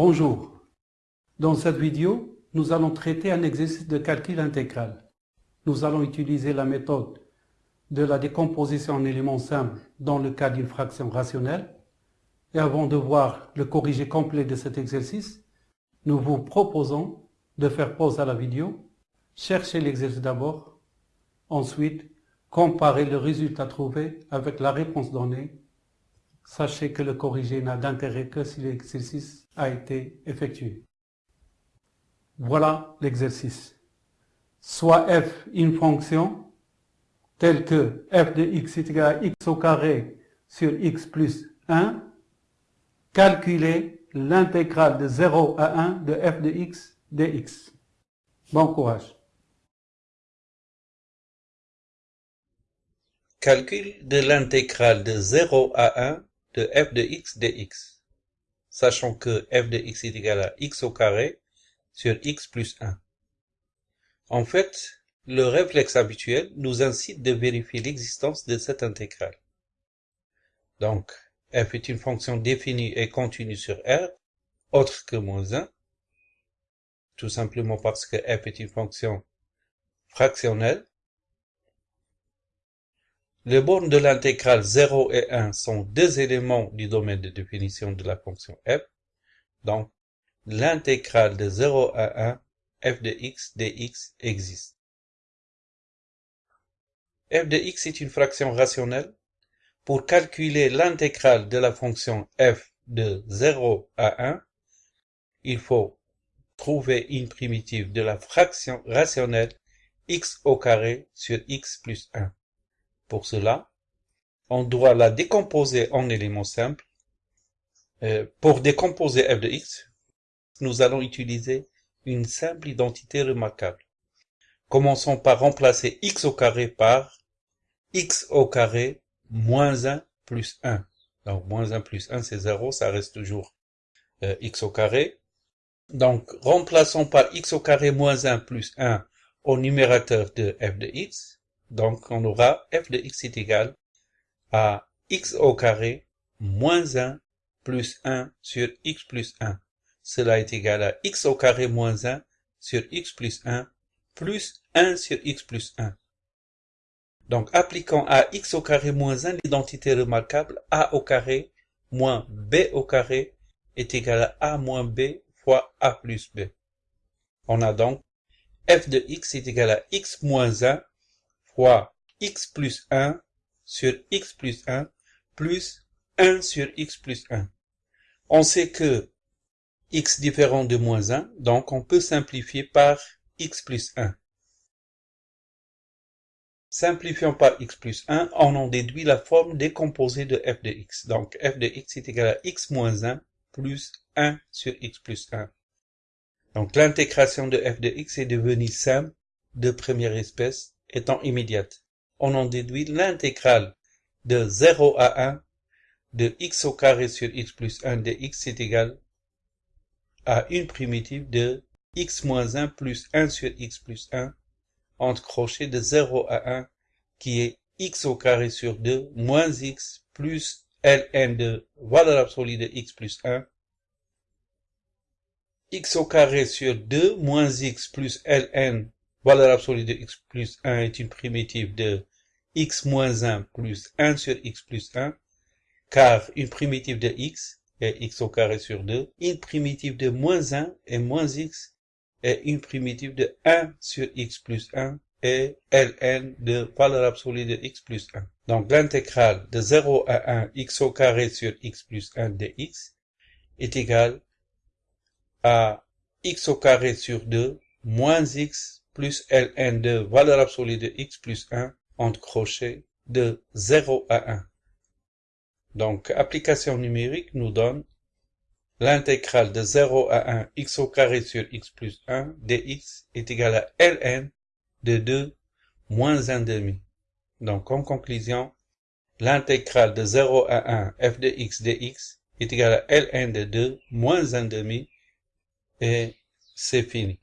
Bonjour. Dans cette vidéo, nous allons traiter un exercice de calcul intégral. Nous allons utiliser la méthode de la décomposition en éléments simples dans le cas d'une fraction rationnelle. Et avant de voir le corrigé complet de cet exercice, nous vous proposons de faire pause à la vidéo, chercher l'exercice d'abord, ensuite comparer le résultat trouvé avec la réponse donnée. Sachez que le corrigé n'a d'intérêt que si l'exercice a été effectué. Voilà l'exercice. Soit f une fonction telle que f de x est égal à x au carré sur x plus 1, calculer l'intégrale de 0 à 1 de f de x dx. Bon courage. Calcul de l'intégrale de 0 à 1 de f de x dx, sachant que f de x est égal à x au carré sur x plus 1. En fait, le réflexe habituel nous incite de vérifier l'existence de cette intégrale. Donc, f est une fonction définie et continue sur R, autre que moins 1, tout simplement parce que f est une fonction fractionnelle. Les bornes de l'intégrale 0 et 1 sont deux éléments du domaine de définition de la fonction f. Donc, l'intégrale de 0 à 1, f de x dx existe f de x est une fraction rationnelle. Pour calculer l'intégrale de la fonction f de 0 à 1, il faut trouver une primitive de la fraction rationnelle x au carré sur x plus 1. Pour cela, on doit la décomposer en éléments simples. Euh, pour décomposer f de x, nous allons utiliser une simple identité remarquable. Commençons par remplacer x au carré par x au carré moins 1 plus 1. Donc moins 1 plus 1 c'est 0, ça reste toujours euh, x au carré. Donc remplaçons par x au carré moins 1 plus 1 au numérateur de f de x. Donc on aura f de x est égal à x au carré moins 1 plus 1 sur x plus 1. Cela est égal à x au carré moins 1 sur x plus 1 plus 1 sur x plus 1. Donc, appliquons à x au carré moins 1 l'identité remarquable a au carré moins b au carré est égal à a moins b fois a plus b. On a donc f de x est égal à x moins 1 fois x plus 1 sur x plus 1 plus 1 sur x plus 1. On sait que x différent de moins 1, donc on peut simplifier par x plus 1. Simplifiant par x plus 1, on en déduit la forme décomposée de f de x. Donc f de x est égal à x moins 1 plus 1 sur x plus 1. Donc l'intégration de f de x est devenue simple de première espèce étant immédiate. On en déduit l'intégrale de 0 à 1 de x au carré sur x plus 1 de x est égal à une primitive de x moins 1 plus 1 sur x plus 1 entre crochets de 0 à 1 qui est x au carré sur 2 moins x plus ln de valeur absolue de x plus 1 x au carré sur 2 moins x plus ln valeur absolue de x plus 1 est une primitive de x moins 1 plus 1 sur x plus 1 car une primitive de x est x au carré sur 2, une primitive de moins 1 est moins x et une primitive de 1 sur x plus 1 et ln de valeur absolue de x plus 1. Donc l'intégrale de 0 à 1 x au carré sur x plus 1 dx est égale à x au carré sur 2 moins x plus ln de valeur absolue de x plus 1 entre crochets de 0 à 1. Donc application numérique nous donne L'intégrale de 0 à 1 x au carré sur x plus 1 dx est égale à ln de 2 moins 1 demi. Donc en conclusion, l'intégrale de 0 à 1 f de x dx est égale à ln de 2 moins 1 demi et c'est fini.